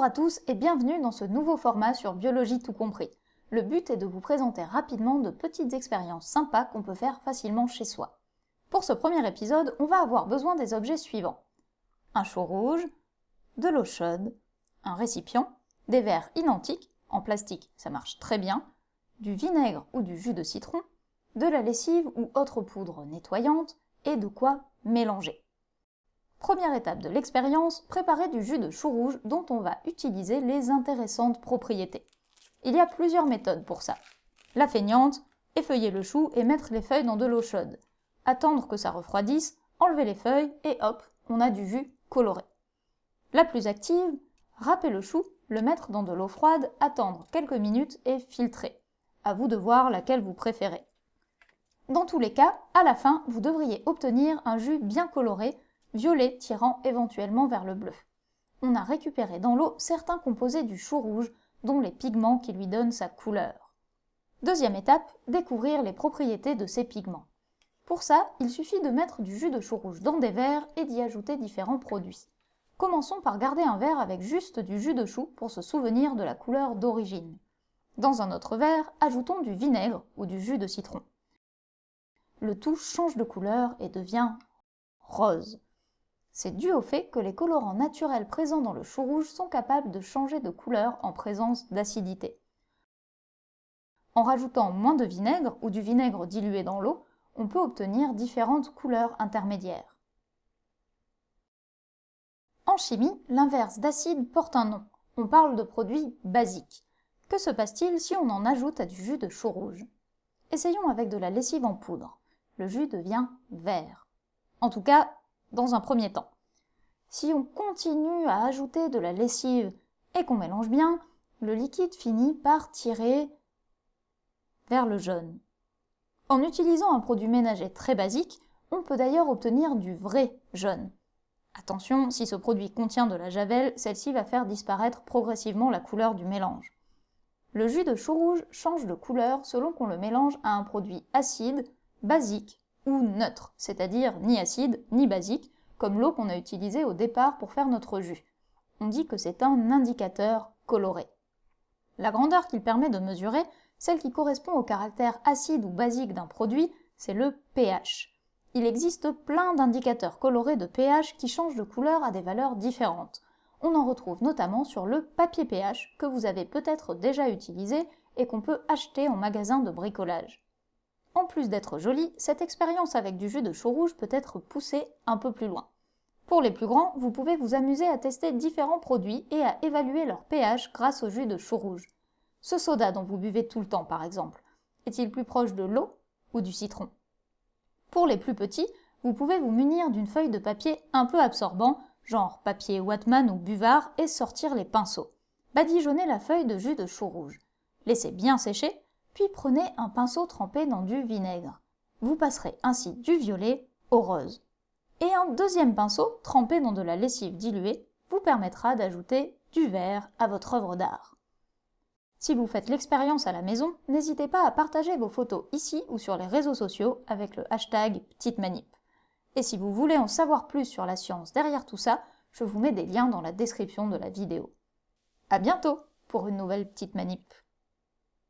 Bonjour à tous et bienvenue dans ce nouveau format sur Biologie tout compris. Le but est de vous présenter rapidement de petites expériences sympas qu'on peut faire facilement chez soi. Pour ce premier épisode, on va avoir besoin des objets suivants. Un chaud rouge, de l'eau chaude, un récipient, des verres identiques, en plastique ça marche très bien, du vinaigre ou du jus de citron, de la lessive ou autre poudre nettoyante, et de quoi mélanger. Première étape de l'expérience, préparer du jus de chou rouge dont on va utiliser les intéressantes propriétés. Il y a plusieurs méthodes pour ça. La feignante, effeuiller le chou et mettre les feuilles dans de l'eau chaude. Attendre que ça refroidisse, enlever les feuilles et hop, on a du jus coloré. La plus active, râper le chou, le mettre dans de l'eau froide, attendre quelques minutes et filtrer. À vous de voir laquelle vous préférez. Dans tous les cas, à la fin, vous devriez obtenir un jus bien coloré violet tirant éventuellement vers le bleu. On a récupéré dans l'eau certains composés du chou rouge, dont les pigments qui lui donnent sa couleur. Deuxième étape, découvrir les propriétés de ces pigments. Pour ça, il suffit de mettre du jus de chou rouge dans des verres et d'y ajouter différents produits. Commençons par garder un verre avec juste du jus de chou pour se souvenir de la couleur d'origine. Dans un autre verre, ajoutons du vinaigre ou du jus de citron. Le tout change de couleur et devient rose. C'est dû au fait que les colorants naturels présents dans le chou rouge sont capables de changer de couleur en présence d'acidité. En rajoutant moins de vinaigre ou du vinaigre dilué dans l'eau, on peut obtenir différentes couleurs intermédiaires. En chimie, l'inverse d'acide porte un nom. On parle de produits basiques. Que se passe-t-il si on en ajoute à du jus de chou rouge? Essayons avec de la lessive en poudre. Le jus devient vert. En tout cas, dans un premier temps. Si on continue à ajouter de la lessive et qu'on mélange bien, le liquide finit par tirer vers le jaune. En utilisant un produit ménager très basique, on peut d'ailleurs obtenir du vrai jaune. Attention, si ce produit contient de la javel, celle-ci va faire disparaître progressivement la couleur du mélange. Le jus de chou rouge change de couleur selon qu'on le mélange à un produit acide, basique neutre, c'est-à-dire ni acide ni basique, comme l'eau qu'on a utilisée au départ pour faire notre jus. On dit que c'est un indicateur coloré. La grandeur qu'il permet de mesurer, celle qui correspond au caractère acide ou basique d'un produit, c'est le pH. Il existe plein d'indicateurs colorés de pH qui changent de couleur à des valeurs différentes. On en retrouve notamment sur le papier pH que vous avez peut-être déjà utilisé et qu'on peut acheter en magasin de bricolage. En plus d'être jolie, cette expérience avec du jus de chou rouge peut être poussée un peu plus loin. Pour les plus grands, vous pouvez vous amuser à tester différents produits et à évaluer leur pH grâce au jus de chou rouge. Ce soda dont vous buvez tout le temps par exemple, est-il plus proche de l'eau ou du citron? Pour les plus petits, vous pouvez vous munir d'une feuille de papier un peu absorbant, genre papier Watman ou buvard, et sortir les pinceaux. Badigeonnez la feuille de jus de chou rouge. Laissez bien sécher, puis prenez un pinceau trempé dans du vinaigre. Vous passerez ainsi du violet au rose. Et un deuxième pinceau, trempé dans de la lessive diluée, vous permettra d'ajouter du vert à votre œuvre d'art. Si vous faites l'expérience à la maison, n'hésitez pas à partager vos photos ici ou sur les réseaux sociaux avec le hashtag Petite Manip. Et si vous voulez en savoir plus sur la science derrière tout ça, je vous mets des liens dans la description de la vidéo. A bientôt pour une nouvelle Petite Manip.